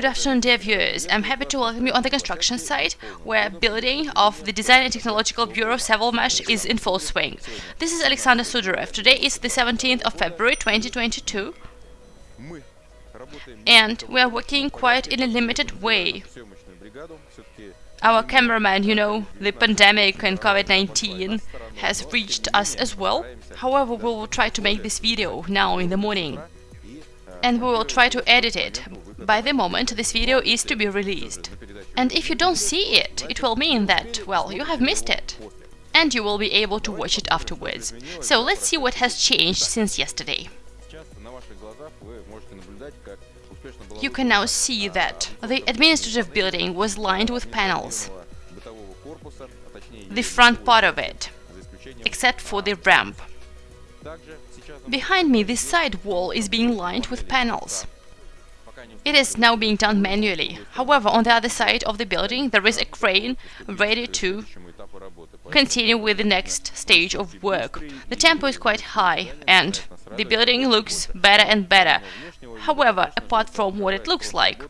Good afternoon, dear viewers. I'm happy to welcome you on the construction site, where building of the Design and Technological Bureau Savalmash is in full swing. This is Alexander Sudarev. Today is the 17th of February 2022, and we are working quite in a limited way. Our cameraman, you know, the pandemic and COVID-19 has reached us as well. However, we will try to make this video now in the morning and we will try to edit it by the moment this video is to be released. And if you don't see it, it will mean that, well, you have missed it. And you will be able to watch it afterwards. So let's see what has changed since yesterday. You can now see that the administrative building was lined with panels. The front part of it, except for the ramp. Behind me, this side wall is being lined with panels. It is now being done manually. However, on the other side of the building, there is a crane ready to continue with the next stage of work. The tempo is quite high and the building looks better and better. However, apart from what it looks like,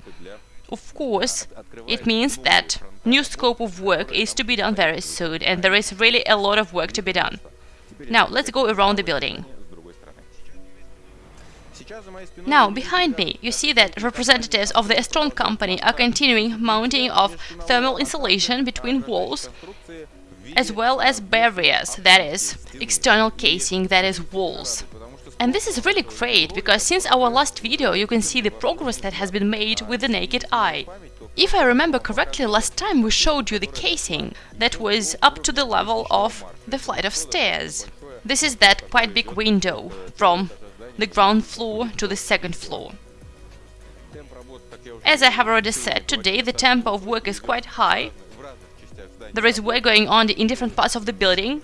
of course, it means that new scope of work is to be done very soon and there is really a lot of work to be done. Now, let's go around the building. Now, behind me, you see that representatives of the Estron company are continuing mounting of thermal insulation between walls, as well as barriers, that is, external casing, that is, walls. And this is really great, because since our last video you can see the progress that has been made with the naked eye. If I remember correctly, last time we showed you the casing that was up to the level of the flight of stairs. This is that quite big window from the ground floor to the second floor. As I have already said, today the tempo of work is quite high. There is work going on in different parts of the building,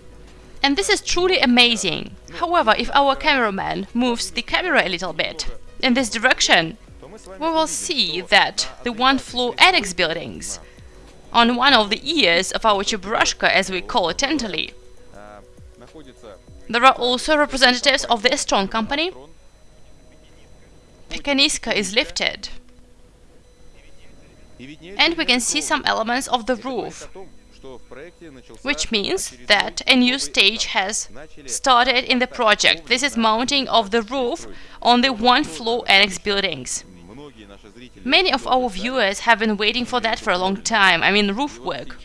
and this is truly amazing. However, if our cameraman moves the camera a little bit in this direction, we will see that the one-floor annex buildings on one of the ears of our Cheburashka, as we call it tentatively, there are also representatives of the Estron company. Pekaniska is lifted. And we can see some elements of the roof, which means that a new stage has started in the project. This is mounting of the roof on the one-floor annex buildings. Many of our viewers have been waiting for that for a long time, I mean roof work.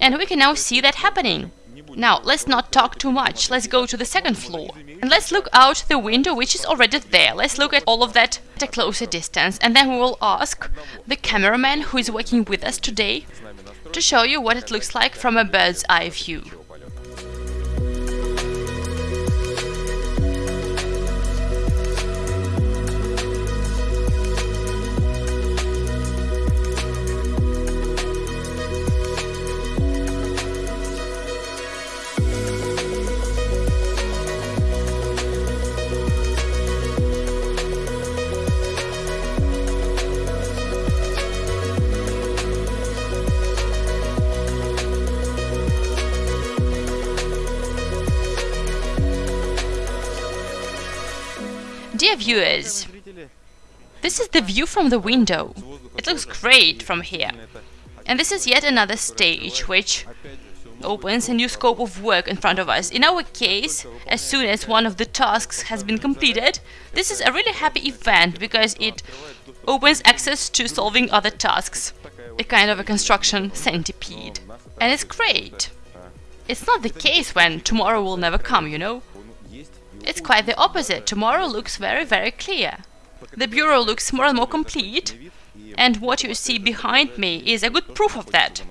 And we can now see that happening. Now, let's not talk too much, let's go to the second floor. And let's look out the window which is already there. Let's look at all of that at a closer distance and then we will ask the cameraman who is working with us today to show you what it looks like from a bird's eye view. Dear viewers, this is the view from the window. It looks great from here. And this is yet another stage which opens a new scope of work in front of us. In our case, as soon as one of the tasks has been completed, this is a really happy event because it opens access to solving other tasks, a kind of a construction centipede. And it's great. It's not the case when tomorrow will never come, you know? It's quite the opposite. Tomorrow looks very, very clear. The bureau looks more and more complete, and what you see behind me is a good proof of that.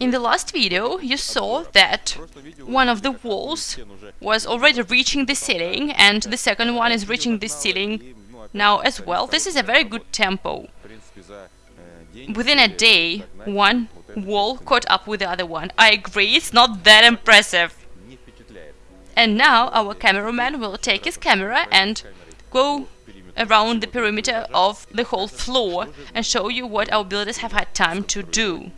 In the last video, you saw that one of the walls was already reaching the ceiling, and the second one is reaching the ceiling now as well. This is a very good tempo. Within a day, one wall caught up with the other one. I agree, it's not that impressive. And now our cameraman will take his camera and go around the perimeter of the whole floor and show you what our builders have had time to do.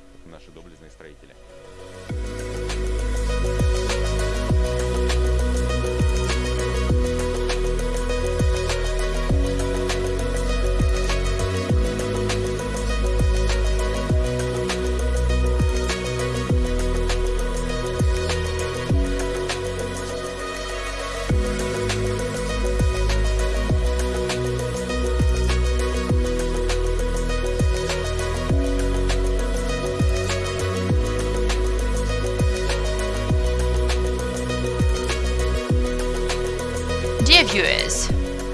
Viewers,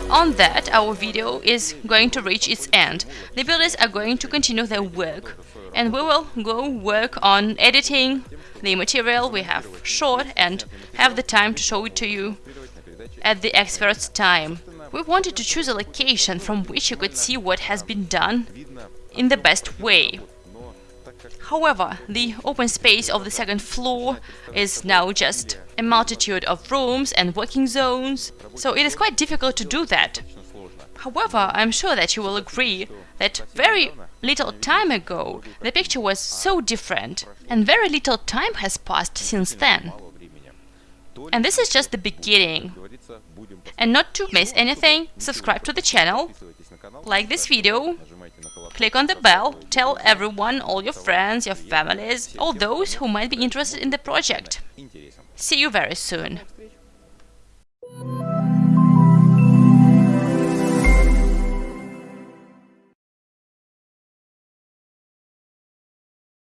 on that our video is going to reach its end. The builders are going to continue their work and we will go work on editing the material we have shot and have the time to show it to you at the expert's time. We wanted to choose a location from which you could see what has been done in the best way. However, the open space of the second floor is now just a multitude of rooms and working zones, so it is quite difficult to do that. However, I'm sure that you will agree that very little time ago the picture was so different, and very little time has passed since then. And this is just the beginning. And not to miss anything, subscribe to the channel, like this video, click on the bell, tell everyone, all your friends, your families, all those who might be interested in the project. See you very soon.